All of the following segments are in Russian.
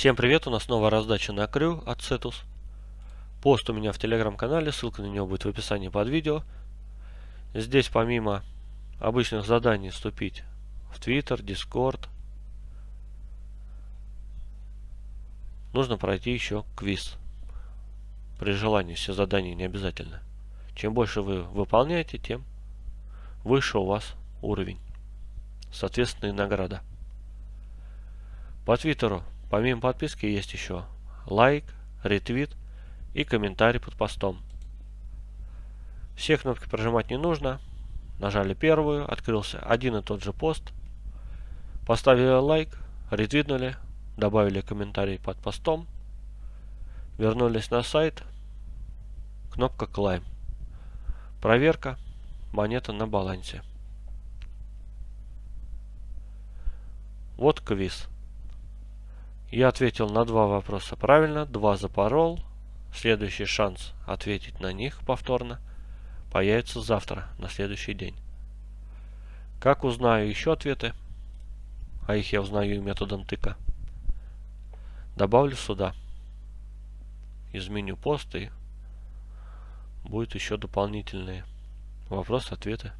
Всем привет, у нас новая раздача на крю от Cetus. Пост у меня в телеграм-канале, ссылка на него будет в описании под видео. Здесь помимо обычных заданий вступить в Twitter, Discord, нужно пройти еще квиз. При желании все задания не обязательно. Чем больше вы выполняете, тем выше у вас уровень. Соответственно и награда. По Твиттеру Помимо подписки есть еще лайк, ретвит и комментарий под постом. Все кнопки прожимать не нужно. Нажали первую, открылся один и тот же пост. Поставили лайк, ретвитнули, добавили комментарий под постом. Вернулись на сайт. Кнопка Climb. Проверка. Монета на балансе. Вот квиз. Я ответил на два вопроса правильно, два запорол. Следующий шанс ответить на них повторно появится завтра, на следующий день. Как узнаю еще ответы, а их я узнаю методом тыка, добавлю сюда. Изменю пост и будет еще дополнительные вопросы-ответы.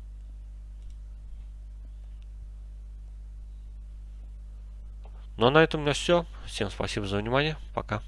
Ну а на этом у меня все. Всем спасибо за внимание. Пока.